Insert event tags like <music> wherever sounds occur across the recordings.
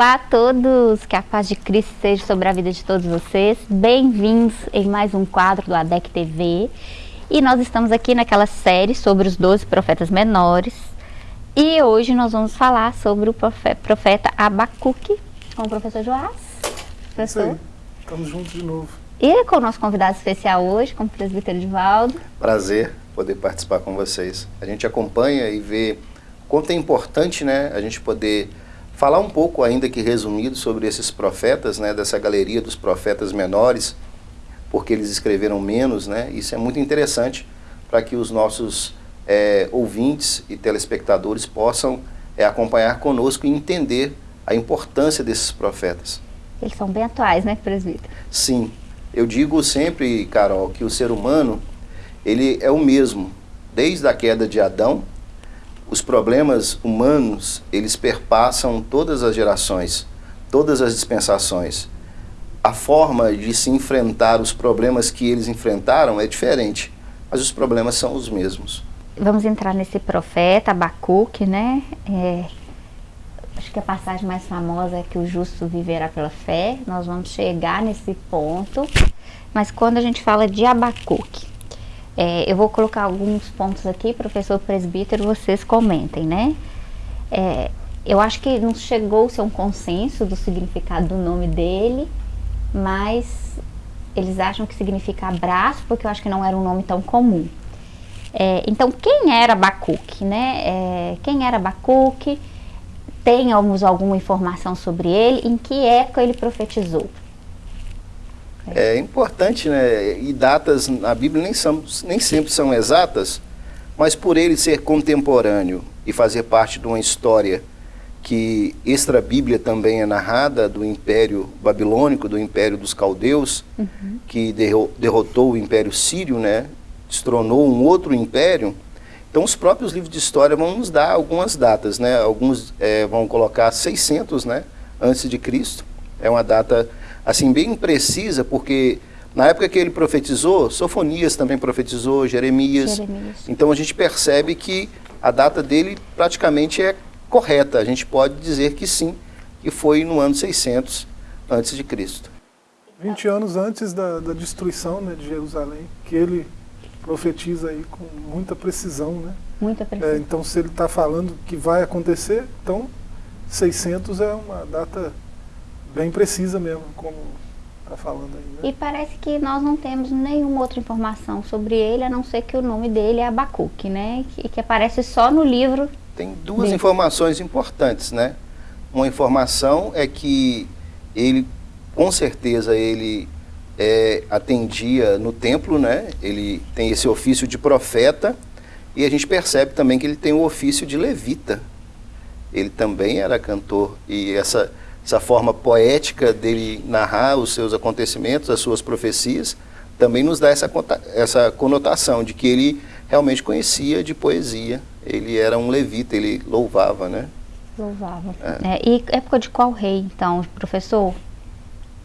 Olá a todos, que a paz de Cristo seja sobre a vida de todos vocês. Bem-vindos em mais um quadro do ADEC TV. E nós estamos aqui naquela série sobre os 12 profetas menores. E hoje nós vamos falar sobre o profeta Abacuque com o professor Joás. Professor. Estamos juntos de novo. E com o nosso convidado especial hoje, como o presbítero Edivaldo. Prazer poder participar com vocês. A gente acompanha e vê quanto é importante né, a gente poder falar um pouco, ainda que resumido, sobre esses profetas, né, dessa galeria dos profetas menores, porque eles escreveram menos, né? Isso é muito interessante para que os nossos é, ouvintes e telespectadores possam é, acompanhar conosco e entender a importância desses profetas. Eles são bem atuais, né, presbítero? Sim. Eu digo sempre, Carol, que o ser humano, ele é o mesmo, desde a queda de Adão os problemas humanos, eles perpassam todas as gerações, todas as dispensações. A forma de se enfrentar os problemas que eles enfrentaram é diferente, mas os problemas são os mesmos. Vamos entrar nesse profeta, Abacuque, né? É, acho que a passagem mais famosa é que o justo viverá pela fé. Nós vamos chegar nesse ponto. Mas quando a gente fala de Abacuque, é, eu vou colocar alguns pontos aqui, professor presbítero, vocês comentem, né? É, eu acho que não chegou-se a um consenso do significado do nome dele, mas eles acham que significa abraço, porque eu acho que não era um nome tão comum. É, então, quem era Abacuque, né? É, quem era Abacuque? Temos alguma informação sobre ele? Em que época ele profetizou? É importante, né? E datas na Bíblia nem, são, nem sempre são exatas, mas por ele ser contemporâneo e fazer parte de uma história que extra-bíblia também é narrada do Império Babilônico, do Império dos Caldeus, uhum. que derrotou o Império Sírio, né? Destronou um outro império. Então os próprios livros de história vão nos dar algumas datas, né? Alguns é, vão colocar 600, né? Antes de Cristo. É uma data assim, bem precisa, porque na época que ele profetizou, Sofonias também profetizou, Jeremias. Jeremias. Então a gente percebe que a data dele praticamente é correta. A gente pode dizer que sim, que foi no ano 600 antes de Cristo. 20 anos antes da, da destruição né, de Jerusalém, que ele profetiza aí com muita precisão, né? Muita precisão. É, então se ele está falando que vai acontecer, então 600 é uma data bem precisa mesmo, como está falando aí. Né? E parece que nós não temos nenhuma outra informação sobre ele, a não ser que o nome dele é Abacuque, né? E que aparece só no livro. Tem duas dele. informações importantes, né? Uma informação é que ele, com certeza, ele é, atendia no templo, né? Ele tem esse ofício de profeta e a gente percebe também que ele tem o ofício de levita. Ele também era cantor e essa essa forma poética dele narrar os seus acontecimentos, as suas profecias, também nos dá essa, essa conotação de que ele realmente conhecia de poesia. Ele era um levita, ele louvava, né? Louvava. É. É, e época de qual rei, então, professor?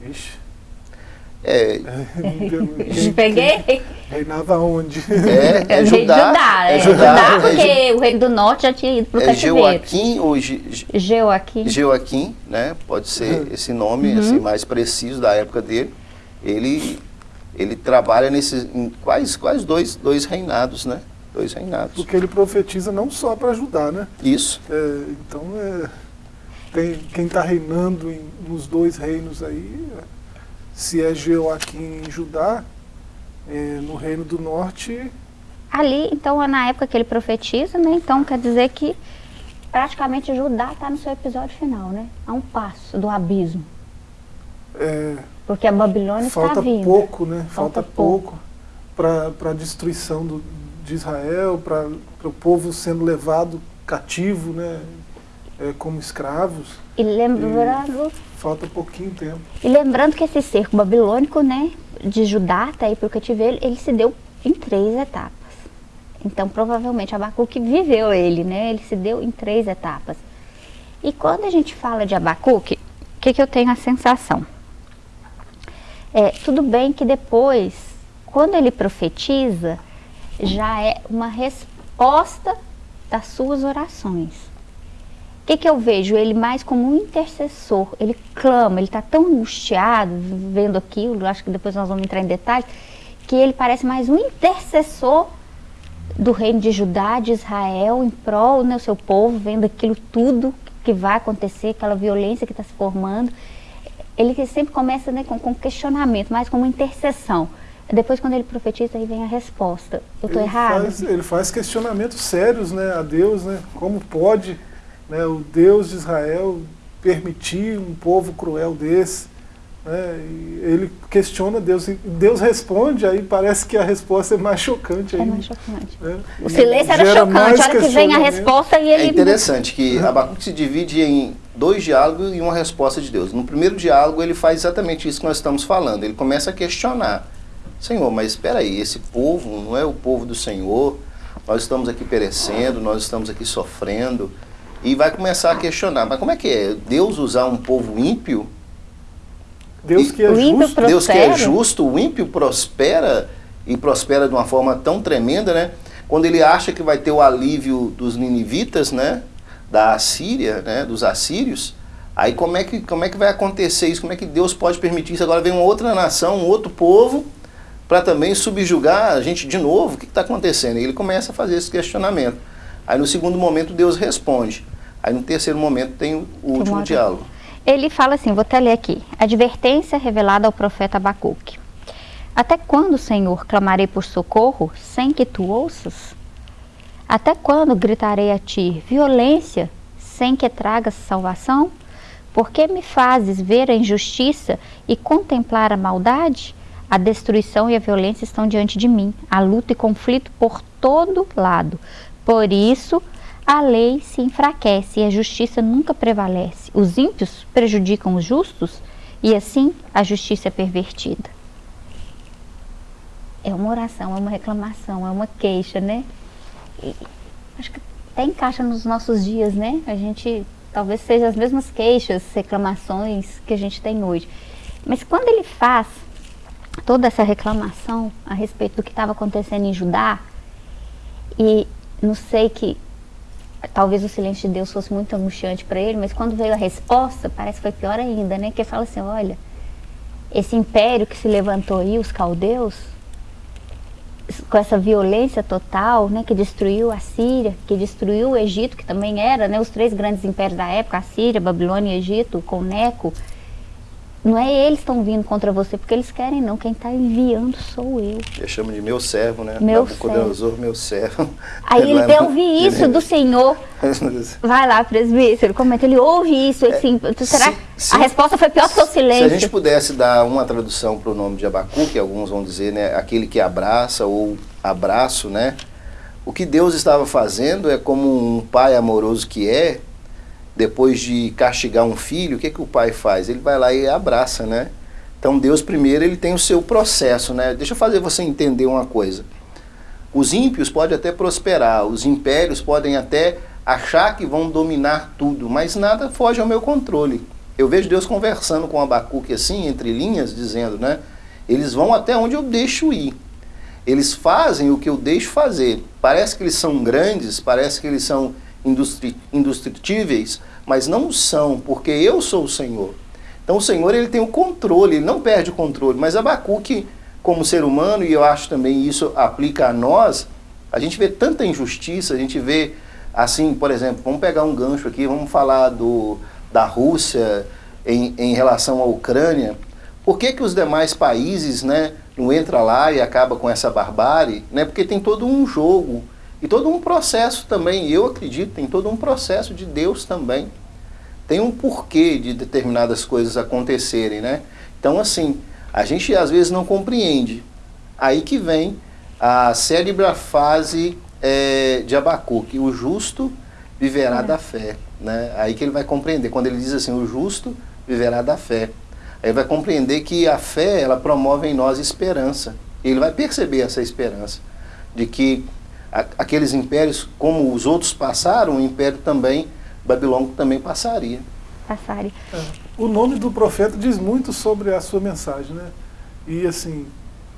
Ixi. É. <laughs> <laughs> Peguei? Reinava onde? É, é, é Judá. Judá, é, é Judá, Judá porque é, o reino do norte já tinha ido para o é cativeiro. Joaquim ou Joaquim. Joaquim, né? Pode ser uhum. esse nome uhum. assim, mais preciso da época dele. Ele, ele trabalha nesses quais, quais dois, dois reinados, né? Dois reinados. Porque ele profetiza não só para ajudar, né? Isso. É, então, é, tem, quem está reinando em, nos dois reinos aí se é Joaquim em Judá, é, no Reino do Norte... Ali, então, na época que ele profetiza, né? Então, quer dizer que praticamente Judá está no seu episódio final, né? A um passo do abismo. É, Porque a Babilônia está vindo. Falta pouco, né? Falta, Falta pouco para a destruição do, de Israel, para o povo sendo levado cativo, né? É, como escravos. E lembrando... E falta pouquinho tempo. E lembrando que esse cerco babilônico, né, de Judá até ir para o cativeiro, ele se deu em três etapas. Então, provavelmente, Abacuque viveu ele, né, ele se deu em três etapas. E quando a gente fala de Abacuque, o que, que eu tenho a sensação? É, tudo bem que depois, quando ele profetiza, já é uma resposta das suas orações. O que, que eu vejo? Ele mais como um intercessor. Ele clama, ele está tão angustiado vendo aquilo, acho que depois nós vamos entrar em detalhes, que ele parece mais um intercessor do reino de Judá, de Israel, em prol do né, seu povo, vendo aquilo tudo que vai acontecer, aquela violência que está se formando. Ele sempre começa né, com, com questionamento, mais como intercessão. Depois, quando ele profetiza, aí vem a resposta. Eu estou errado? Faz, ele faz questionamentos sérios né, a Deus, né? Como pode né, o Deus de Israel permitir um povo cruel desse? Né, ele questiona Deus, e Deus responde, aí parece que a resposta é mais chocante. É mais chocante. Né? O silêncio era chocante, a hora que vem a resposta e ele... É interessante que Abacuque se divide em dois diálogos e uma resposta de Deus. No primeiro diálogo ele faz exatamente isso que nós estamos falando, ele começa a questionar. Senhor, mas espera aí, esse povo não é o povo do Senhor, nós estamos aqui perecendo, nós estamos aqui sofrendo, e vai começar a questionar, mas como é que é? Deus usar um povo ímpio Deus que é justo. Deus que é justo, o ímpio prospera e prospera de uma forma tão tremenda, né? Quando ele acha que vai ter o alívio dos ninivitas, né? Da Assíria, né? Dos assírios, aí como é que como é que vai acontecer isso? Como é que Deus pode permitir isso? Agora vem uma outra nação, um outro povo para também subjugar a gente de novo. O que está acontecendo? E ele começa a fazer esse questionamento. Aí no segundo momento Deus responde. Aí no terceiro momento tem o último diálogo ele fala assim, vou até ler aqui, advertência revelada ao profeta Abacuque. Até quando, Senhor, clamarei por socorro sem que tu ouças? Até quando gritarei a ti violência sem que tragas salvação? Por que me fazes ver a injustiça e contemplar a maldade? A destruição e a violência estão diante de mim, a luta e conflito por todo lado. Por isso, a lei se enfraquece e a justiça nunca prevalece. Os ímpios prejudicam os justos e assim a justiça é pervertida. É uma oração, é uma reclamação, é uma queixa, né? E acho que até encaixa nos nossos dias, né? A gente talvez seja as mesmas queixas, reclamações que a gente tem hoje. Mas quando ele faz toda essa reclamação a respeito do que estava acontecendo em Judá, e não sei que talvez o silêncio de Deus fosse muito angustiante para ele, mas quando veio a resposta, parece que foi pior ainda, né? Que ele fala assim, olha, esse império que se levantou aí, os caldeus, com essa violência total, né, que destruiu a Síria, que destruiu o Egito, que também era, né, os três grandes impérios da época, a Síria, Babilônia e Egito, com Neco, não é eles que estão vindo contra você porque eles querem, não. Quem está enviando sou eu. Eu chamo de meu servo, né? Meu servo. meu servo. Aí ele é ouve isso do Senhor. <laughs> Vai lá, presbítero, comenta. Ele ouve isso, assim, é, será se, a resposta foi pior que o silêncio? Se a gente pudesse dar uma tradução para o nome de Abacu, que alguns vão dizer, né? Aquele que abraça ou abraço, né? O que Deus estava fazendo é como um pai amoroso que é, depois de castigar um filho, o que, que o pai faz? Ele vai lá e abraça, né? Então Deus primeiro ele tem o seu processo, né? Deixa eu fazer você entender uma coisa. Os ímpios podem até prosperar, os impérios podem até achar que vão dominar tudo, mas nada foge ao meu controle. Eu vejo Deus conversando com Abacuque assim, entre linhas, dizendo, né? Eles vão até onde eu deixo ir. Eles fazem o que eu deixo fazer. Parece que eles são grandes, parece que eles são indestrutíveis, mas não são, porque eu sou o Senhor. Então o Senhor ele tem o controle, ele não perde o controle, mas Abacuque, como ser humano, e eu acho também isso aplica a nós, a gente vê tanta injustiça, a gente vê assim, por exemplo, vamos pegar um gancho aqui, vamos falar do, da Rússia em, em relação à Ucrânia, por que, que os demais países né, não entram lá e acaba com essa barbárie? Né? Porque tem todo um jogo e todo um processo também, eu acredito, tem todo um processo de Deus também. Tem um porquê de determinadas coisas acontecerem, né? Então, assim, a gente às vezes não compreende. Aí que vem a cérebra fase é, de Abacuque, o justo viverá é. da fé. Né? Aí que ele vai compreender, quando ele diz assim, o justo viverá da fé. Aí vai compreender que a fé, ela promove em nós esperança. Ele vai perceber essa esperança, de que aqueles impérios, como os outros passaram, o império também, babilônico também passaria. Passaria. É. O nome do profeta diz muito sobre a sua mensagem, né? E assim,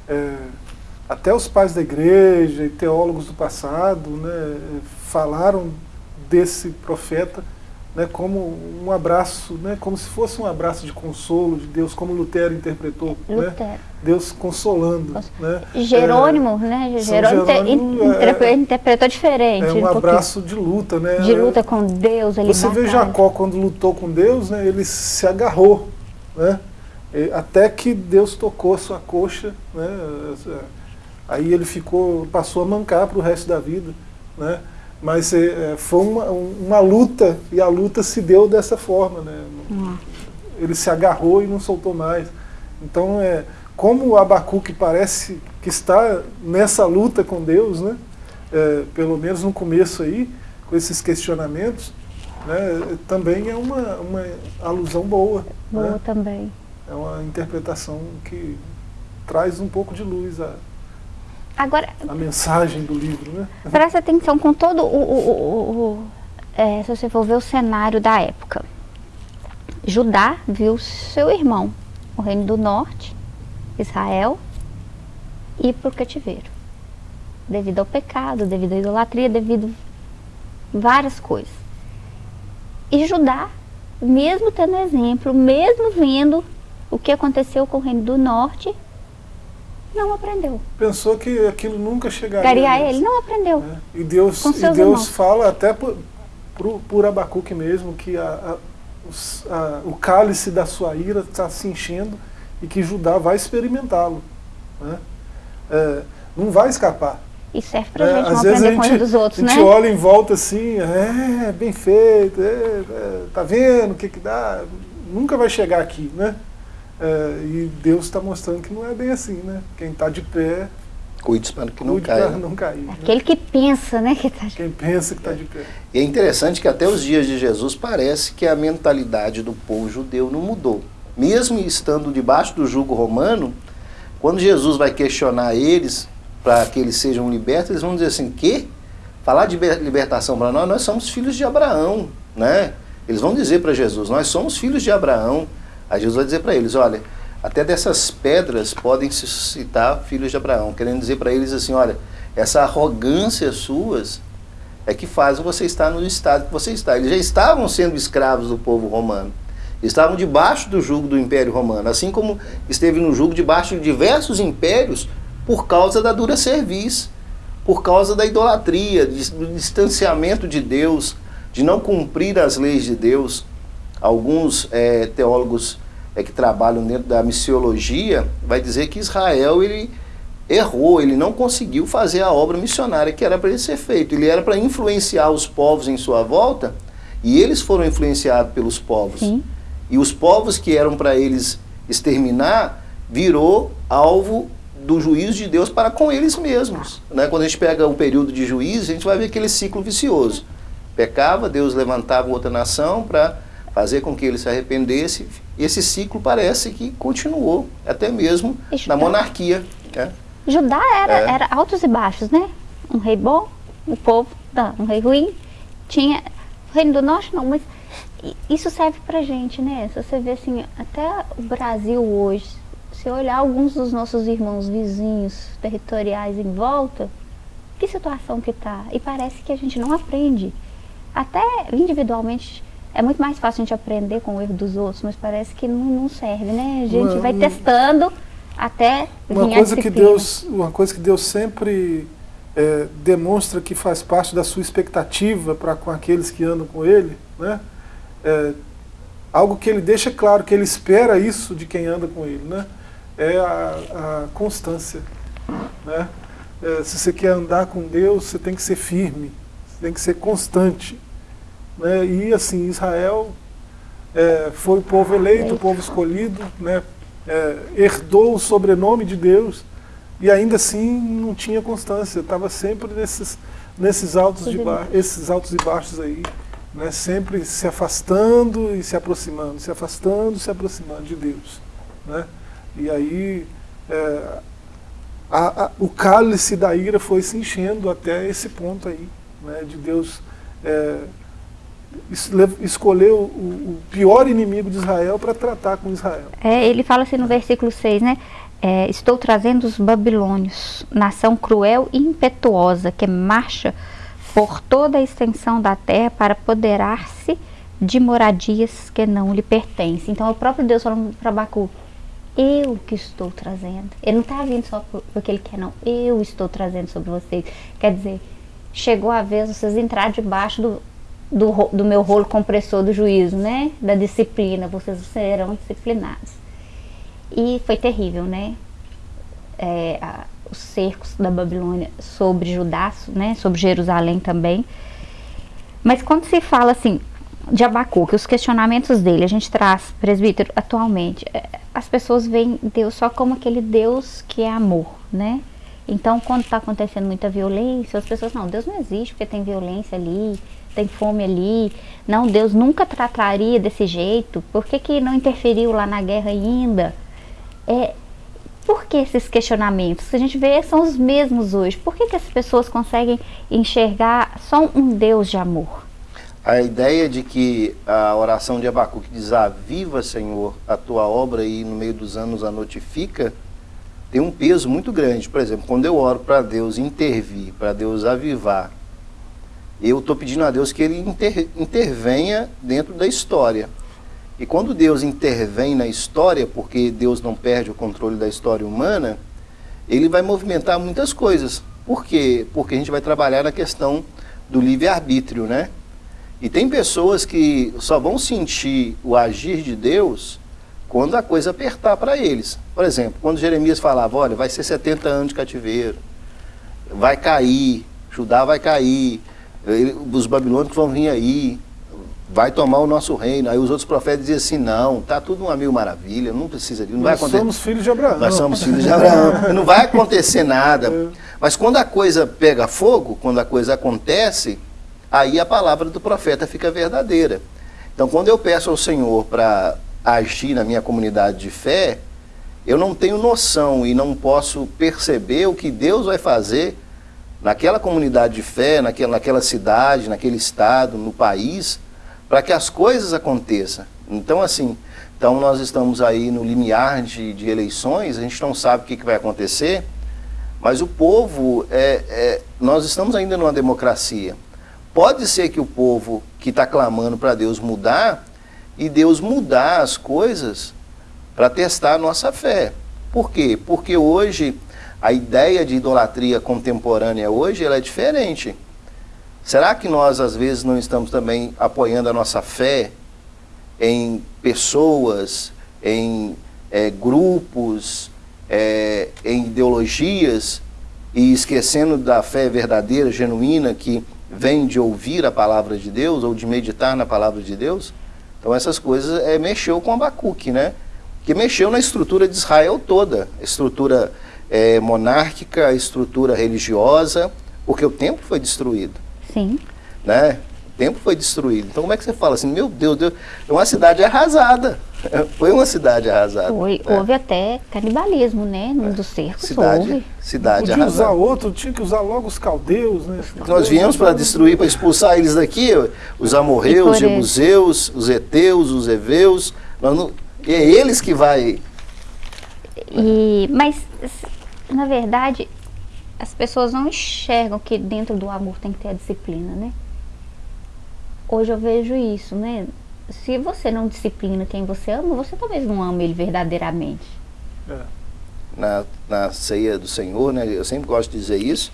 é, até os pais da igreja e teólogos do passado né, falaram desse profeta né, como um abraço, né, como se fosse um abraço de consolo de Deus, como Lutero interpretou, né? Lutero. Né, Deus consolando. Né, Jerônimo, é, né? Jerônimo, Jerônimo é, interpretou diferente. É um, um abraço de luta, né? De luta com Deus. Ele Você vê Jacó quando lutou com Deus, né, ele se agarrou, né? Até que Deus tocou a sua coxa, né? Aí ele ficou, passou a mancar para o resto da vida, né? Mas é, foi uma, uma luta, e a luta se deu dessa forma. Né? Uhum. Ele se agarrou e não soltou mais. Então, é, como o Abacuque parece que está nessa luta com Deus, né? É, pelo menos no começo aí, com esses questionamentos, né? também é uma, uma alusão boa. Boa né? também. É uma interpretação que traz um pouco de luz a, Agora, a mensagem do livro, né? Presta atenção com todo o, o, o, o é, se você for ver o cenário da época. Judá viu seu irmão, o reino do norte, Israel, ir para o cativeiro. Devido ao pecado, devido à idolatria, devido a várias coisas. E Judá, mesmo tendo exemplo, mesmo vendo o que aconteceu com o reino do norte, não aprendeu. Pensou que aquilo nunca chegaria. Chegaria a ele, não aprendeu. É. E Deus, e Deus fala até por, por, por Abacuque mesmo que a, a, a, o cálice da sua ira está se enchendo e que Judá vai experimentá-lo. Né? É, não vai escapar. E serve para é, gente não aprender com a dos outros, né? A gente né? olha em volta assim, é, bem feito, é, é, tá vendo o que que dá? Nunca vai chegar aqui, né? É, e Deus está mostrando que não é bem assim, né? Quem está de pé... Cuide para que não caia. não cair. Né? Aquele que pensa, né? Que tá de... Quem pensa que está de pé. E é interessante que até os dias de Jesus parece que a mentalidade do povo judeu não mudou. Mesmo estando debaixo do jugo romano, quando Jesus vai questionar eles para que eles sejam libertos, eles vão dizer assim, que? Falar de libertação para nós, nós somos filhos de Abraão, né? Eles vão dizer para Jesus, nós somos filhos de Abraão, Aí Jesus vai dizer para eles, olha, até dessas pedras podem se suscitar filhos de Abraão, querendo dizer para eles assim, olha, essa arrogância suas é que faz você estar no estado que você está. Eles já estavam sendo escravos do povo romano. Estavam debaixo do jugo do Império Romano, assim como esteve no jugo debaixo de diversos impérios por causa da dura serviço, por causa da idolatria, do distanciamento de Deus, de não cumprir as leis de Deus. Alguns é, teólogos é, que trabalham dentro da missiologia vai dizer que Israel ele errou, ele não conseguiu fazer a obra missionária que era para ele ser feito. Ele era para influenciar os povos em sua volta e eles foram influenciados pelos povos. Sim. E os povos que eram para eles exterminar virou alvo do juízo de Deus para com eles mesmos. Né? Quando a gente pega o período de juízo, a gente vai ver aquele ciclo vicioso. Pecava, Deus levantava outra nação para fazer com que ele se arrependesse. Esse ciclo parece que continuou, até mesmo na monarquia. Né? Judá era, é. era altos e baixos, né? Um rei bom, o povo, não, um rei ruim. Tinha o reino do norte, não, mas isso serve pra gente, né? Se você vê assim, até o Brasil hoje, se olhar alguns dos nossos irmãos vizinhos territoriais em volta, que situação que tá? E parece que a gente não aprende. Até individualmente é muito mais fácil a gente aprender com o erro dos outros, mas parece que não, não serve, né? A gente uma, vai testando até uma coisa que Deus Uma coisa que Deus sempre é, demonstra que faz parte da sua expectativa para com aqueles que andam com Ele, né? É, algo que Ele deixa claro, que Ele espera isso de quem anda com Ele, né? É a, a constância, né? É, se você quer andar com Deus, você tem que ser firme, você tem que ser constante. Né? E assim, Israel é, foi o povo eleito, o povo escolhido, né? É, herdou o sobrenome de Deus e ainda assim não tinha constância, estava sempre nesses, nesses altos, de esses altos e baixos aí, né? sempre se afastando e se aproximando, se afastando e se aproximando de Deus. Né? E aí é, a, a, o cálice da ira foi se enchendo até esse ponto aí, né? de Deus é, escolheu o, pior inimigo de Israel para tratar com Israel. É, ele fala assim no versículo 6, né? É, estou trazendo os babilônios, nação cruel e impetuosa, que marcha por toda a extensão da terra para apoderar-se de moradias que não lhe pertencem. Então é o próprio Deus falando para Abacuque, eu que estou trazendo. Ele não está vindo só porque ele quer, não. Eu estou trazendo sobre vocês. Quer dizer, chegou a vez vocês entrar debaixo do, do, do meu rolo compressor do juízo, né? Da disciplina, vocês serão disciplinados. E foi terrível, né? É, a, os cercos da Babilônia sobre Judá, né? Sobre Jerusalém também. Mas quando se fala assim, de Abacuque, os questionamentos dele, a gente traz, presbítero, atualmente, é, as pessoas veem Deus só como aquele Deus que é amor, né? Então, quando está acontecendo muita violência, as pessoas, não, Deus não existe porque tem violência ali, tem fome ali. Não, Deus nunca trataria desse jeito. Por que, que não interferiu lá na guerra ainda? É, por que esses questionamentos? A gente vê são os mesmos hoje. Por que, que as pessoas conseguem enxergar só um Deus de amor? A ideia de que a oração de Abacuque diz, aviva, Senhor, a tua obra e no meio dos anos a notifica, tem um peso muito grande. Por exemplo, quando eu oro para Deus intervir, para Deus avivar, eu estou pedindo a Deus que Ele inter, intervenha dentro da história. E quando Deus intervém na história, porque Deus não perde o controle da história humana, Ele vai movimentar muitas coisas. Por quê? Porque a gente vai trabalhar na questão do livre-arbítrio, né? E tem pessoas que só vão sentir o agir de Deus quando a coisa apertar para eles. Por exemplo, quando Jeremias falava, olha, vai ser 70 anos de cativeiro, vai cair, Judá vai cair, os babilônicos vão vir aí, vai tomar o nosso reino. Aí os outros profetas diziam assim, não, tá tudo uma mil maravilha, não precisa disso, não Nós vai acontecer. somos filhos de Abraão. Nós somos filhos de Abraão, <laughs> não vai acontecer nada. É. Mas quando a coisa pega fogo, quando a coisa acontece, aí a palavra do profeta fica verdadeira. Então, quando eu peço ao Senhor para agir na minha comunidade de fé, eu não tenho noção e não posso perceber o que Deus vai fazer naquela comunidade de fé, naquela, naquela cidade, naquele estado, no país, para que as coisas aconteçam. Então, assim, então nós estamos aí no limiar de, de eleições, a gente não sabe o que, que vai acontecer, mas o povo, é, é, nós estamos ainda numa democracia. Pode ser que o povo que está clamando para Deus mudar, e Deus mudar as coisas para testar a nossa fé. Por quê? Porque hoje a ideia de idolatria contemporânea hoje ela é diferente. Será que nós às vezes não estamos também apoiando a nossa fé em pessoas, em é, grupos, é, em ideologias e esquecendo da fé verdadeira, genuína que vem de ouvir a palavra de Deus ou de meditar na palavra de Deus. Então essas coisas é, mexeu com Abacuque, né? Que mexeu na estrutura de Israel toda, a estrutura é, monárquica, a estrutura religiosa, porque o templo foi destruído. Sim. Né? O templo foi destruído. Então como é que você fala assim, meu Deus, Deus é uma cidade arrasada. <laughs> Foi uma cidade arrasada. Foi, né? Houve até canibalismo, né? Num dos cercos, Cidade, houve. cidade Podia usar arrasada. outro, tinha que usar logo os caldeus, né? Nós viemos para destruir, para expulsar eles daqui, os amorreus, os E jebuseus, os heteus, os heveus. Nós não- e é eles que vai... E, mas, na verdade, as pessoas não enxergam que dentro do amor tem que ter a disciplina, né? Hoje eu vejo isso, né? Se você não disciplina quem você ama, você talvez não ama ele verdadeiramente. É. na, na ceia do Senhor, né? Eu sempre gosto de dizer isso,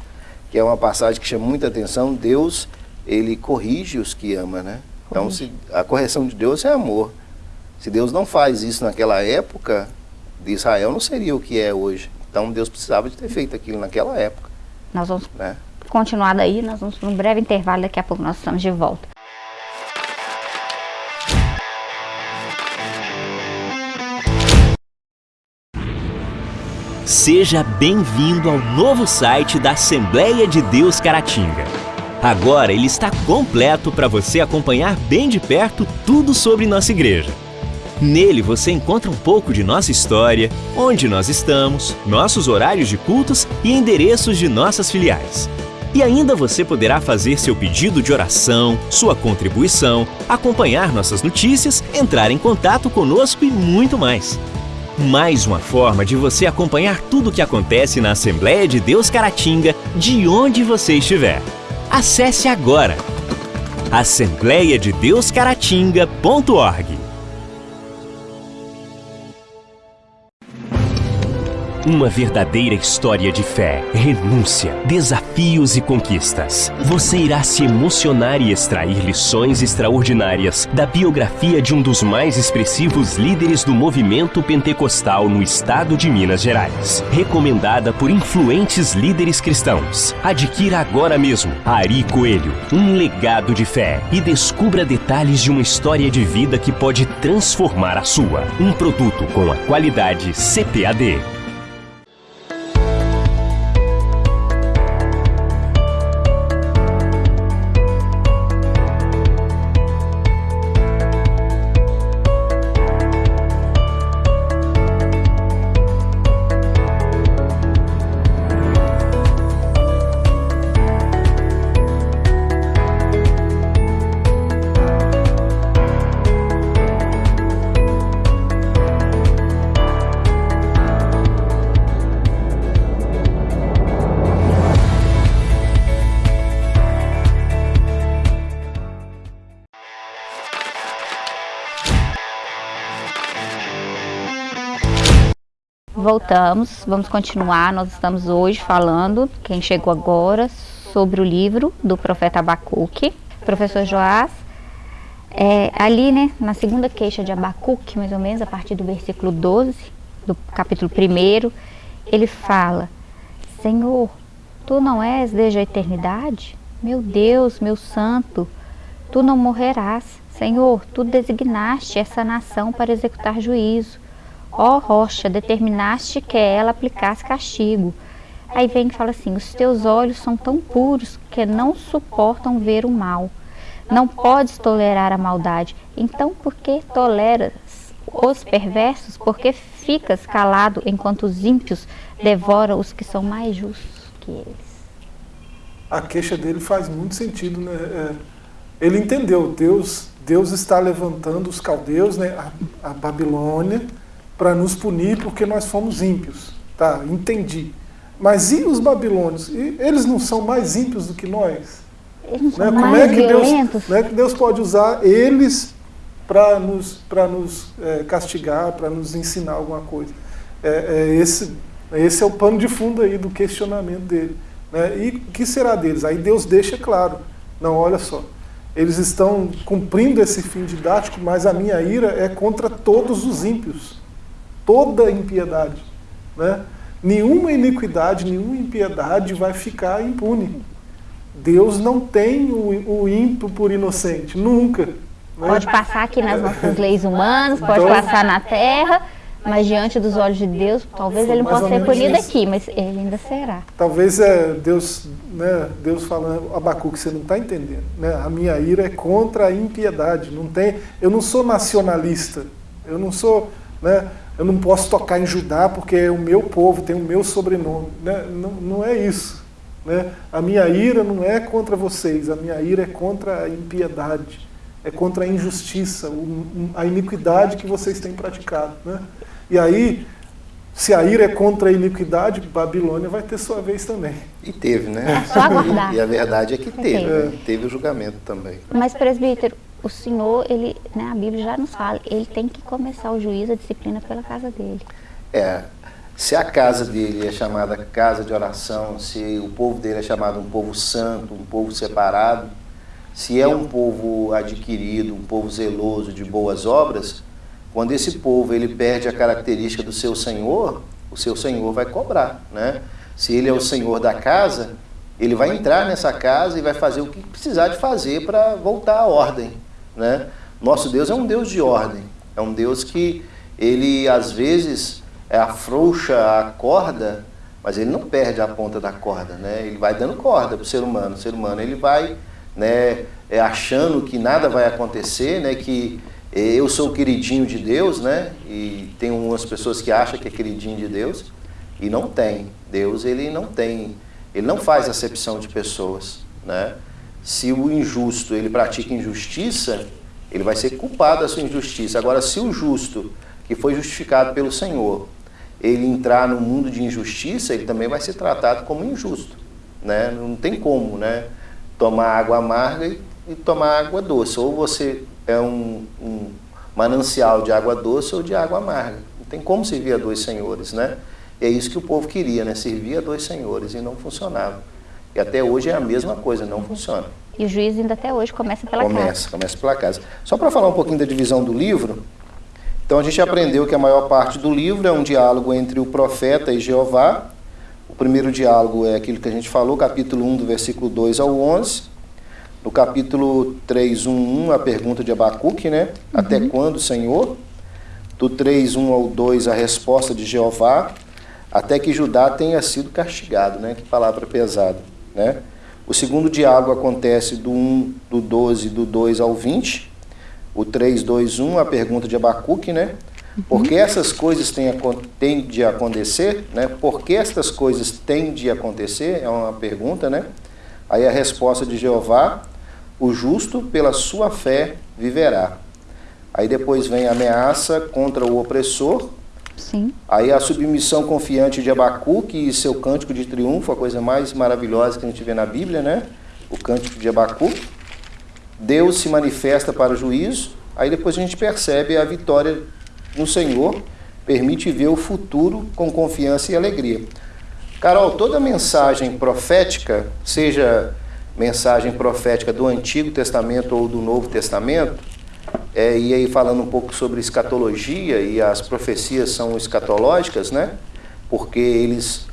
que é uma passagem que chama muita atenção. Deus, ele corrige os que ama, né? Então, Corrige. se, a correção de Deus é amor. Se Deus não faz isso naquela época, de Israel não seria o que é hoje. Então, Deus precisava de ter feito aquilo naquela época, Nós vamos né? continuar daí, nós vamos para um breve intervalo, daqui a pouco nós estamos de volta. Seja bem-vindo ao novo site da Assembleia de Deus Caratinga. Agora ele está completo para você acompanhar bem de perto tudo sobre nossa igreja. Nele você encontra um pouco de nossa história, onde nós estamos, nossos horários de cultos e endereços de nossas filiais. E ainda você poderá fazer seu pedido de oração, sua contribuição, acompanhar nossas notícias, entrar em contato conosco e muito mais. Mais uma forma de você acompanhar tudo o que acontece na Assembleia de Deus Caratinga, de onde você estiver. Acesse agora assembleiadedeuscaratinga.org Uma verdadeira história de fé, renúncia, desafios e conquistas. Você irá se emocionar e extrair lições extraordinárias da biografia de um dos mais expressivos líderes do movimento pentecostal no estado de Minas Gerais. Recomendada por influentes líderes cristãos. Adquira agora mesmo Ari Coelho, um legado de fé e descubra detalhes de uma história de vida que pode transformar a sua. Um produto com a qualidade CPAD. Voltamos, vamos continuar. Nós estamos hoje falando, quem chegou agora, sobre o livro do profeta Abacuque. Professor Joás, é, ali, né, na segunda queixa de Abacuque, mais ou menos, a partir do versículo 12, do capítulo 1, ele fala: Senhor, tu não és desde a eternidade? Meu Deus, meu santo, tu não morrerás. Senhor, tu designaste essa nação para executar juízo. Ó rocha, determinaste que ela aplicasse castigo. Aí vem e fala assim: Os teus olhos são tão puros que não suportam ver o mal. Não podes tolerar a maldade. Então, por que toleras os perversos? Porque ficas calado enquanto os ímpios devoram os que são mais justos que eles. A queixa dele faz muito sentido, né? É, ele entendeu, Deus, Deus está levantando os caldeus, né? a, a Babilônia para nos punir porque nós fomos ímpios. Tá, entendi. Mas e os babilônios? E eles não são mais ímpios do que nós? Eles né? Como é que Deus, é que Deus pode usar eles para nos, pra nos é, castigar, para nos ensinar alguma coisa? É, é, esse, esse é o pano de fundo aí do questionamento dele. Né? E o que será deles? Aí Deus deixa claro. Não, olha só. Eles estão cumprindo esse fim didático, mas a minha ira é contra todos os ímpios toda impiedade. Né? Nenhuma iniquidade, nenhuma impiedade vai ficar impune. Deus não tem o, o ímpio por inocente, nunca. Né? Pode passar aqui nas nossas leis humanas, pode então, passar na terra, mas diante dos olhos de Deus, talvez ele não possa ser punido isso. aqui, mas ele ainda será. Talvez é Deus, né, Deus falando, Abacuque, você não está entendendo. Né? A minha ira é contra a impiedade. Não tem, eu não sou nacionalista, eu não sou. Né, eu não posso tocar em Judá porque é o meu povo, tem o meu sobrenome. Né? Não, não é isso. Né? A minha ira não é contra vocês, a minha ira é contra a impiedade, é contra a injustiça, a iniquidade que vocês têm praticado. Né? E aí, se a ira é contra a iniquidade, Babilônia vai ter sua vez também. E teve, né? É só aguardar. E a verdade é que teve, é. teve o julgamento também. Mas, presbítero, o Senhor, ele, né, a Bíblia já nos fala, ele tem que começar o juízo, a disciplina pela casa dele. É, se a casa dele é chamada casa de oração, se o povo dele é chamado um povo santo, um povo separado, se é um povo adquirido, um povo zeloso de boas obras, quando esse povo ele perde a característica do seu Senhor, o seu Senhor vai cobrar, né? Se ele é o Senhor da casa, ele vai entrar nessa casa e vai fazer o que precisar de fazer para voltar à ordem. Né? Nosso Deus é um Deus de ordem, é um Deus que ele às vezes é, afrouxa a corda, mas ele não perde a ponta da corda, né? ele vai dando corda para o ser humano. O ser humano ele vai né, é, achando que nada vai acontecer, né, que eu sou o queridinho de Deus, né? E tem umas pessoas que acham que é queridinho de Deus e não tem. Deus ele não tem, ele não faz acepção de pessoas, né? Se o injusto ele pratica injustiça, ele vai ser culpado da sua injustiça. Agora, se o justo, que foi justificado pelo Senhor, ele entrar no mundo de injustiça, ele também vai ser tratado como injusto. Né? Não tem como né? tomar água amarga e e tomar água doce. Ou você é um, um manancial de água doce ou de água amarga. Não tem como servir a dois senhores, né? E é isso que o povo queria, né? Servir a dois senhores e não funcionava. E até hoje é a mesma coisa, não funciona. E o juiz ainda até hoje começa pela começa, casa. Começa pela casa. Só para falar um pouquinho da divisão do livro, então a gente aprendeu que a maior parte do livro é um diálogo entre o profeta e Jeová. O primeiro diálogo é aquilo que a gente falou, capítulo 1, do versículo 2 ao 11. No capítulo 3, 1, 1, a pergunta de Abacuque, né? Uhum. Até quando, Senhor? Do 3, 1 ao 2, a resposta de Jeová. Até que Judá tenha sido castigado, né? Que palavra pesada, né? O segundo diálogo acontece do 1, do 12, do 2 ao 20. O 3, 2, 1, a pergunta de Abacuque, né? Por que essas coisas têm, têm de acontecer? Né? Por que estas coisas têm de acontecer? É uma pergunta, né? Aí a resposta de Jeová, o justo pela sua fé viverá. Aí depois vem a ameaça contra o opressor. Sim. Aí a submissão confiante de Abacuque e seu cântico de triunfo, a coisa mais maravilhosa que a gente vê na Bíblia, né? O cântico de Abacuque. Deus se manifesta para o juízo. Aí depois a gente percebe a vitória no Senhor, permite ver o futuro com confiança e alegria. Carol, toda mensagem profética, seja mensagem profética do Antigo Testamento ou do Novo Testamento, é, e aí falando um pouco sobre escatologia, e as profecias são escatológicas, né? Porque eles,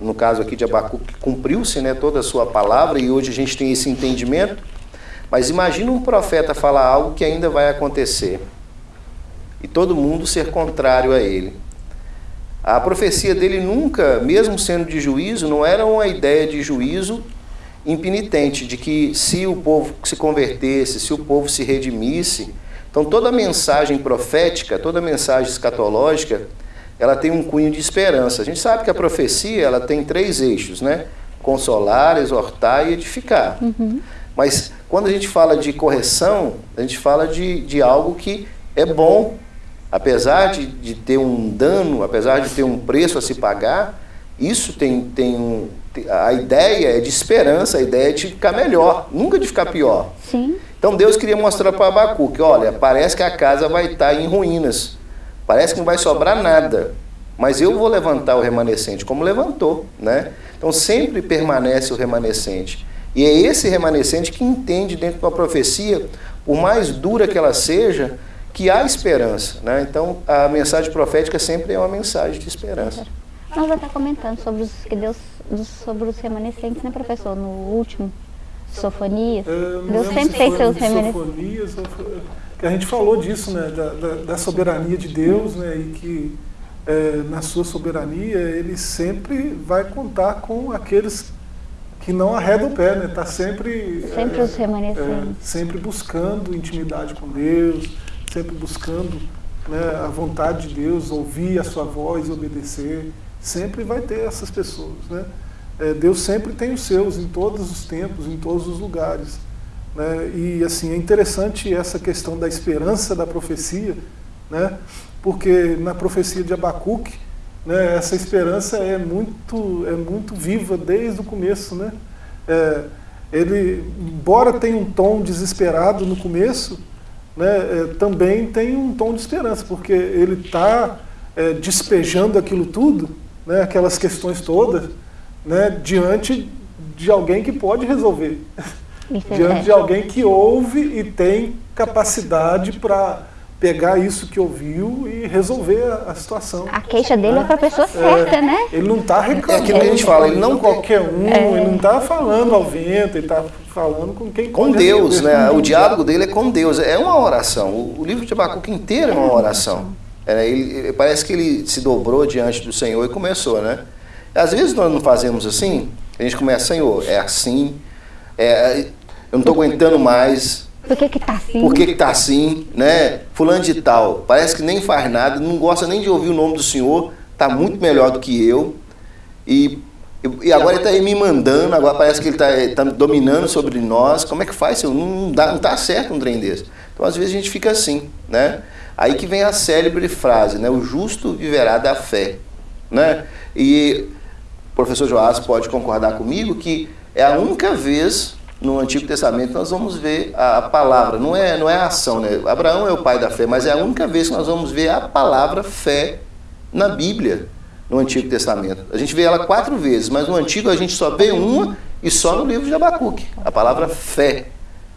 no caso aqui de Abacuque, cumpriu-se né, toda a sua palavra, e hoje a gente tem esse entendimento. Mas imagina um profeta falar algo que ainda vai acontecer, e todo mundo ser contrário a ele. A profecia dele nunca, mesmo sendo de juízo, não era uma ideia de juízo impenitente, de que se o povo se convertesse, se o povo se redimisse. Então toda mensagem profética, toda mensagem escatológica, ela tem um cunho de esperança. A gente sabe que a profecia ela tem três eixos, né? Consolar, exortar e edificar. Uhum. Mas quando a gente fala de correção, a gente fala de, de algo que é bom. Apesar de, de ter um dano, apesar de ter um preço a se pagar, isso tem, tem um, a ideia é de esperança, a ideia é de ficar melhor, nunca de ficar pior. Sim. Então Deus queria mostrar para Abacuque, olha, parece que a casa vai estar em ruínas, parece que não vai sobrar nada, mas eu vou levantar o remanescente, como levantou, né? Então sempre permanece o remanescente. E é esse remanescente que entende dentro da profecia, por mais dura que ela seja, que há esperança. Né? Então a mensagem profética sempre é uma mensagem de esperança. Nós já está comentando sobre os que Deus sobre os remanescentes, né, professor? No último, Sofonias. É, Deus sempre tem seus remanescentes. A gente falou disso, né, da, da, da, soberania de Deus, né, e que é, na sua soberania ele sempre vai contar com aqueles que não arredam o pé, né? Está sempre sempre é, os remanescentes, é, sempre buscando intimidade com Deus, sempre buscando né, a vontade de Deus, ouvir a sua voz, obedecer sempre vai ter essas pessoas. Né? É, Deus sempre tem os seus em todos os tempos, em todos os lugares. Né? E assim, é interessante essa questão da esperança da profecia, né? porque na profecia de Abacuque, né, essa esperança é muito, é muito viva desde o começo. Né? É, ele, embora tenha um tom desesperado no começo, né, é, também tem um tom de esperança, porque ele está é, despejando aquilo tudo né, aquelas questões todas, né, diante de alguém que pode resolver. diante de alguém que ouve e tem capacidade para pegar isso que ouviu e resolver a, a situação. A queixa dele né? é para a pessoa certa, é, né? Ele não está reclamando. É aquilo que a gente fala, ele não qualquer um, é. ele não está falando ao vento, ele está falando com quem Com Deus, né? O diálogo dele é com Deus, é uma oração. O, o livro de Abacuque inteiro é uma oração. É, ele, parece que ele se dobrou diante do Senhor e começou, né? Às vezes nós não fazemos assim, a gente começa, Senhor, é assim, é, eu não estou aguentando mais. Por que que tá assim? Por que que tá assim, né? Fulano de tal, parece que nem faz nada, não gosta nem de ouvir o nome do Senhor, está muito melhor do que eu. E, e agora ele está me mandando, agora parece que ele está tá dominando sobre nós. Como é que faz, Senhor? Não, dá, não tá certo um trem desse. Então às vezes a gente fica assim, né? Aí que vem a célebre frase, né? O justo viverá da fé, né? E o professor Joás pode concordar comigo que é a única vez no Antigo Testamento nós vamos ver a, palavra, não é, não é a ação, né? Abraão é o pai da fé, mas é a única vez que nós vamos ver a palavra fé na Bíblia, no Antigo Testamento. A gente vê ela quatro vezes, mas no Antigo a gente só vê uma e só no livro de Abacuque, a palavra fé,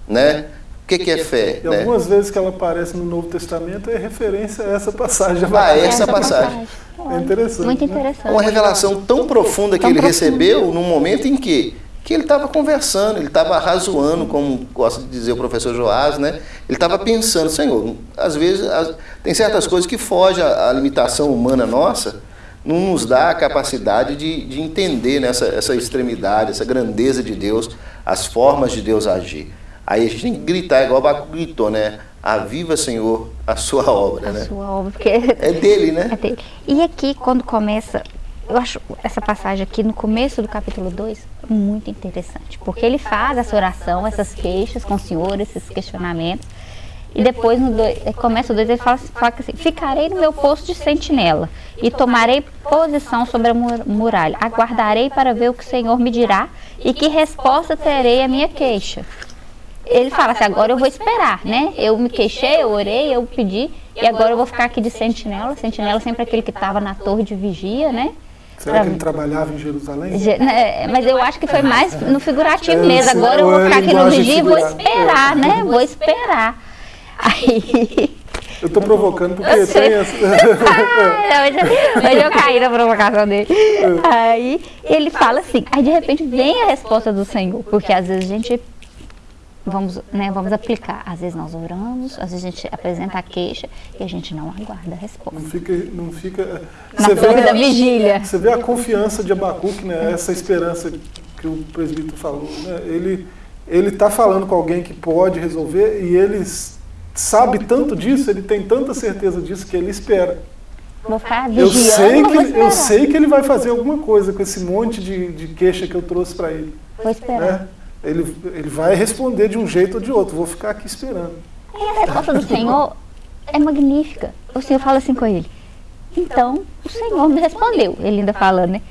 né? O que, que é fé? E né? algumas vezes que ela aparece no Novo Testamento é referência a essa passagem. Ah, essa, essa passagem. passagem. É interessante. Muito interessante. Né? Uma revelação tão profunda que tão ele profunda. recebeu num momento em que que ele estava conversando, ele estava razoando, como gosta de dizer o professor Joás, né? Ele estava pensando, Senhor, às vezes as, tem certas coisas que fogem à, limitação humana nossa, não nos dá a capacidade de, de entender nessa né, essa extremidade, essa grandeza de Deus, as formas de Deus agir. Aí a gente tem que gritar, igual o Baco gritou, né? Aviva, Senhor, a sua obra, a né? A sua obra, porque... É dele, né? É dele. E aqui, quando começa eu acho essa passagem aqui no começo do capítulo 2 muito interessante, porque ele faz essa oração, essas queixas com o Senhor, esses questionamentos, e depois no dois, começa o 2 ele fala, fala assim, ficarei no meu posto de sentinela e tomarei posição sobre a muralha, aguardarei para ver o que o Senhor me dirá e que resposta terei à minha queixa. Ele fala assim, agora eu vou esperar, né? Eu me queixei, eu orei, eu pedi, e agora eu vou ficar aqui de sentinela. Sentinela sempre aquele que estava na torre de vigia, né? Será que ele trabalhava em Jerusalém? Né, mas eu acho que foi mais no figurativo é, mesmo. Agora eu vou ficar aqui no vigia e vou esperar, né? Vou esperar. Aí. Eu estou provocando porque eu tem essa. <laughs> ah, hoje, hoje eu caí na provocação dele. Aí ele fala assim, aí de repente vem a resposta do Senhor, porque às vezes a gente vamos, né, vamos aplicar. Às vezes nós oramos, às vezes a gente apresenta a queixa e a gente não aguarda a resposta. Não fica, não fica. Na você vê da vigília. Você vê a confiança de Abacuque, né? Essa esperança que o presbítero falou, né? Ele ele está falando com alguém que pode resolver e ele sabe tanto disso, ele tem tanta certeza disso que ele espera. Vou ficar eu sei que eu sei que ele vai fazer alguma coisa com esse monte de, de queixa que eu trouxe para ele. Vou esperar. Né? Ele, ele vai responder de um jeito ou de outro. Vou ficar aqui esperando. E a resposta do Senhor é magnífica. O Senhor fala assim com ele. Então, o Senhor me respondeu. Ele ainda falando, né?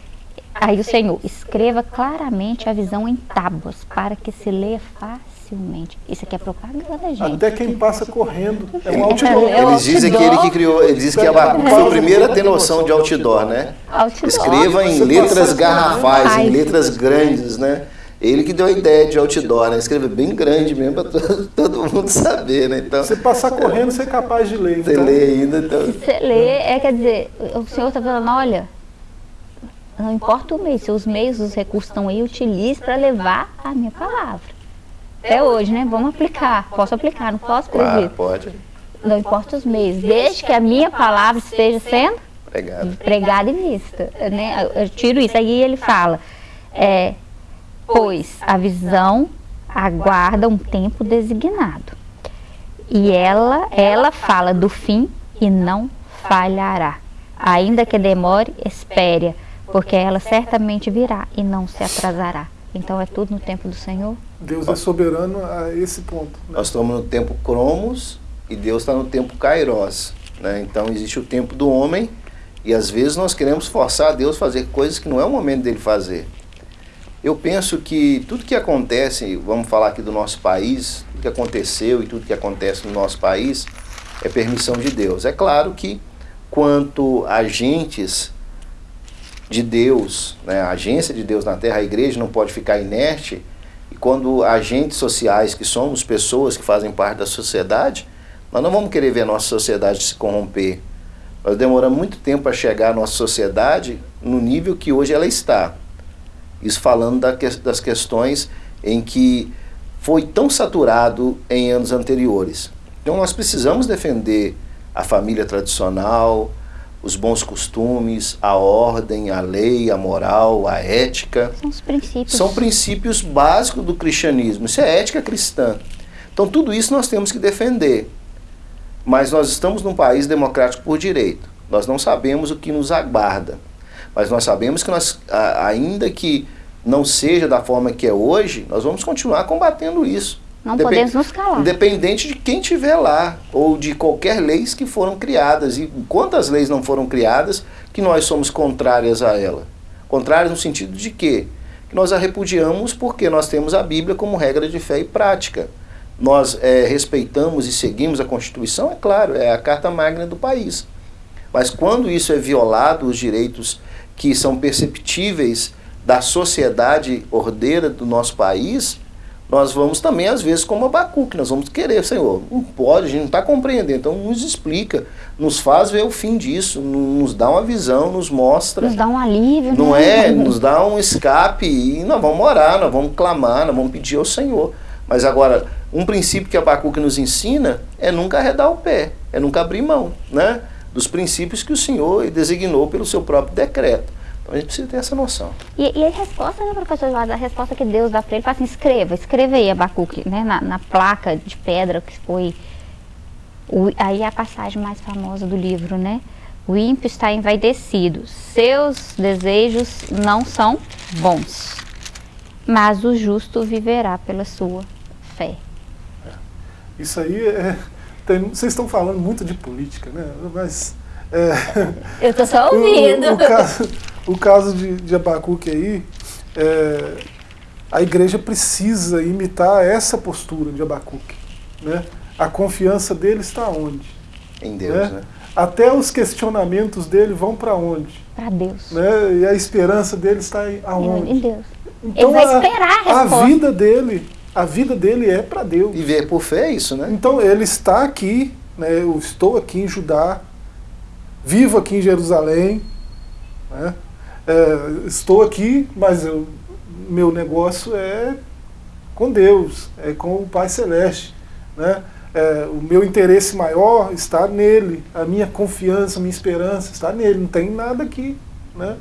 Aí o Senhor, escreva claramente a visão em tábuas, para que se leia facilmente. Isso aqui é propaganda, gente. Até quem passa correndo é um outdoor. É eles dizem que ele que criou, ele diz que Abacuque foi o primeiro a ter noção de outdoor, né? Outdoor. Escreva em letras garrafais, em letras grandes, né? Ele que deu a ideia de outdoor, né? Escrever bem grande mesmo para todo, <laughs> todo, mundo saber, né? Então, você passar correndo, você é capaz de ler. Você então. lê ainda, então. Se você lê, é, quer dizer, o senhor está falando, olha, não importa o meio, se os meios, os recursos estão aí, utilize para levar a minha palavra. Até hoje, né? Vamos aplicar. Posso aplicar, não posso, claro, pode. Não importa os meios, desde que a minha palavra esteja sendo pregada, pregada e vista. Né? Eu tiro isso. Aí ele fala, é, pois a visão aguarda um tempo designado. E ela, ela fala do fim e não falhará. Ainda que demore, espere, porque ela certamente virá e não se atrasará. Então é tudo no tempo do Senhor. Deus é soberano a esse ponto. Né? Nós estamos no tempo Cromos e Deus está no tempo Kairos. Né? Então existe o tempo do homem e às vezes nós queremos forçar Deus a fazer coisas que não é o momento dele fazer. Eu penso que tudo que acontece, vamos falar aqui do nosso país, tudo que aconteceu e tudo que acontece no nosso país é permissão de Deus. É claro que quanto agentes de Deus, né, a agência de Deus na Terra, a igreja não pode ficar inerte, e quando agentes sociais, que somos pessoas que fazem parte da sociedade, nós não vamos querer ver a nossa sociedade se corromper. Nós demoramos muito tempo para chegar à nossa sociedade no nível que hoje ela está. Isso falando das questões em que foi tão saturado em anos anteriores. Então nós precisamos defender a família tradicional, os bons costumes, a ordem, a lei, a moral, a ética. São os princípios. São princípios básicos do cristianismo. Isso é ética cristã. Então tudo isso nós temos que defender. Mas nós estamos num país democrático por direito. Nós não sabemos o que nos aguarda. Mas nós sabemos que nós, ainda que não seja da forma que é hoje, nós vamos continuar combatendo isso. Não Depend podemos nos calar. Independente de quem estiver lá, ou de qualquer leis que foram criadas. E quantas leis não foram criadas que nós somos contrárias a ela? Contrárias no sentido de quê? que nós a repudiamos porque nós temos a Bíblia como regra de fé e prática. Nós é, respeitamos e seguimos a Constituição, é claro, é a carta magna do país. Mas quando isso é violado, os direitos que são perceptíveis da sociedade ordeira do nosso país, nós vamos também, às vezes, como Abacuque, nós vamos querer, Senhor, não pode, a gente não está compreendendo, então nos explica, nos faz ver o fim disso, nos dá uma visão, nos mostra. Nos dá um alívio, Não né? é, nos dá um escape e nós vamos orar, nós vamos clamar, nós vamos pedir ao Senhor. Mas agora, um princípio que Abacuque nos ensina é nunca arredar o pé, é nunca abrir mão, né? Dos princípios que o Senhor designou pelo seu próprio decreto. Então a gente precisa ter essa noção. E, e a resposta, né, professor Eduardo, a resposta que Deus dá para ele, fala assim, escreva, escreva aí, Abacuque, né, na, na placa de pedra que foi, o, aí é a passagem mais famosa do livro, né, o ímpio está envaidecido, seus desejos não são bons, mas o justo viverá pela sua fé. Isso aí é. Tem, vocês estão falando muito de política, né? Mas. É, Eu estou só o, ouvindo. o caso, o caso de, de Abacuque aí, é, a igreja precisa imitar essa postura de Abacuque. Né? A confiança dele está onde? Em Deus, né? né? Até os questionamentos dele vão para onde? Para Deus. Né? E a esperança dele está em- aonde? Em Deus. Então, vai esperar a resposta. vida dele, a vida dele é para Deus. Viver por fé é isso, né? Então ele está aqui, né, eu estou aqui em Judá, vivo aqui em Jerusalém, né, é, estou aqui, mas eu, meu negócio é com Deus, é com o Pai Celeste. Né, é, o meu interesse maior está nele, a minha confiança, a minha esperança está nele, não tem nada aqui. Né,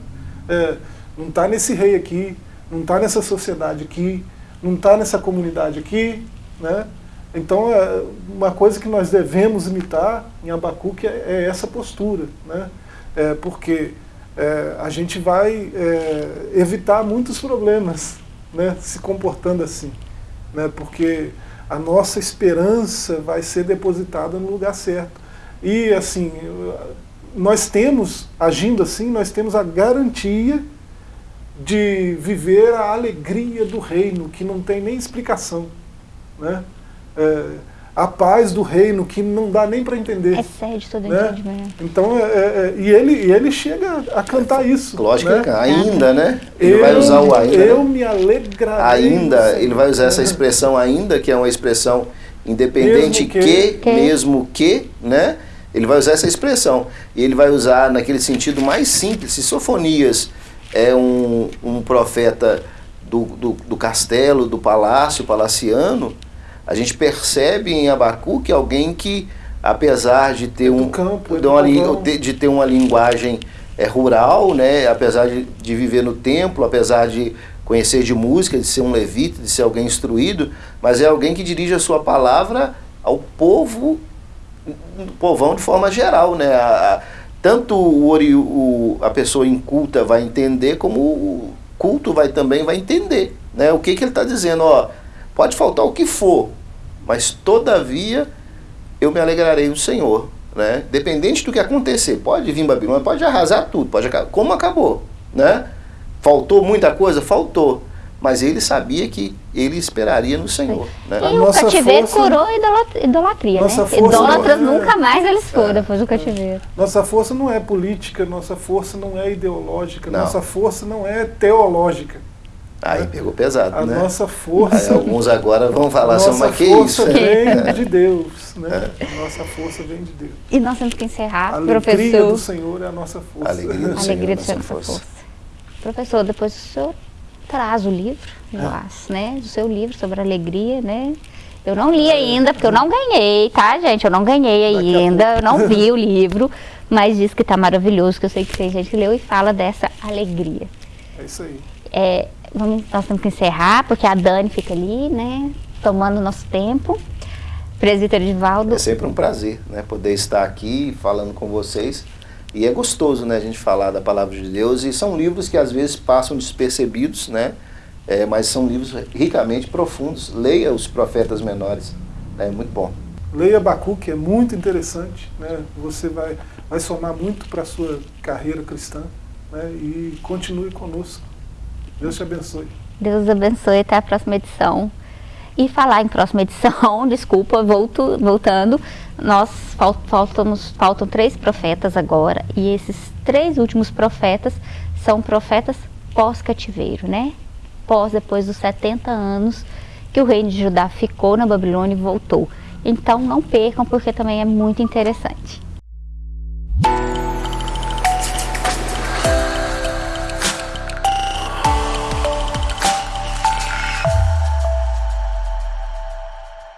é, não está nesse rei aqui, não está nessa sociedade aqui, não está nessa comunidade aqui. Né, então, é, uma coisa que nós devemos imitar em Abacuque é, é essa postura, né? É, porque é, a gente vai é, evitar muitos problemas né, se comportando assim, né? porque a nossa esperança vai ser depositada no lugar certo. E, assim, nós temos, agindo assim, nós temos a garantia de viver a alegria do reino, que não tem nem explicação. Né? É, a paz do reino que não dá nem para entender. Excede todo né? entendimento. Então, é, é, e, ele, e ele chega a cantar isso. Lógico né? que ele- ainda, né? Ele eu, vai usar o ainda. Eu né? me alegrarei. Ainda, ele vai usar essa expressão ainda, que é uma expressão independente Mesmo que, que- Que. mesmo que, né? Ele vai usar essa expressão. E ele vai usar naquele sentido mais simples. Se Sofonias é um, um profeta do, do, do castelo, do palácio, palaciano, a gente percebe em Abacuque alguém que, apesar de ter É um campo, é de uma, de- ter uma linguagem é, rural, né? apesar de, de viver no templo, apesar de conhecer de música, de ser um levita, de ser alguém instruído, mas é alguém que dirige a sua palavra ao povo, povão de forma geral. Né? A- tanto o, o- a pessoa inculta vai entender, como o culto vai também vai entender. Né? O que, que ele está dizendo? Ó, pode faltar o que for, mas todavia eu me alegrarei no Senhor. Né? Dependente do que acontecer, pode vir Babilônia, pode arrasar tudo, pode acabar. Como acabou? Né? Faltou muita coisa? Faltou. Mas ele sabia que ele esperaria no Senhor. Né? A E o nossa cativeiro força- curou a idolat- idolatria, Nossa né? força Idólatras não é- nunca mais eles foram depois do cativeiro. Nossa força não é política, nossa força não é ideológica, Não. nossa força não é teológica. Aí pegou pesado, A né? nossa Aí força. alguns agora vão a falar assim, nossa mas que força isso? <laughs> vem de Deus. Né? Nossa força vem de Deus. E nós temos que A encerrar, alegria Ah, professor. do Senhor é a nossa força. Alegria do A alegria do Senhor, Senhor, nossa nossa força. força. Professor, depois o senhor traz o livro, eu É. acho, né? Do seu livro sobre alegria, né? Eu não li ainda, porque eu não ganhei, tá, gente? Eu não ganhei ainda, eu não vi o livro, mas diz que tá maravilhoso, que eu sei que tem gente que leu e fala dessa alegria. É isso aí. É, vamos, nós temos que encerrar, porque a Dani fica ali, né? Tomando o nosso tempo. Presbítero Edivaldo, É sempre um prazer, né, poder estar aqui falando com vocês. E é gostoso, né, a gente falar da palavra de Deus. E são livros que às vezes passam despercebidos, né, é, mas são livros ricamente profundos. Leia os profetas menores, é muito bom. Leia Abacuque, é muito interessante. Né? Você vai, vai somar muito para a sua carreira cristã. Né? E continue conosco. Deus te abençoe. Deus abençoe, até a próxima edição. E falar em próxima edição, <laughs> desculpa, volto, voltando, nós faltamos, faltam três profetas agora, e esses três últimos profetas são profetas pós-cativeiro, né? Pós, depois dos 70 anos que o reino de Judá ficou na Babilônia e voltou. Então não percam, porque também é muito interessante.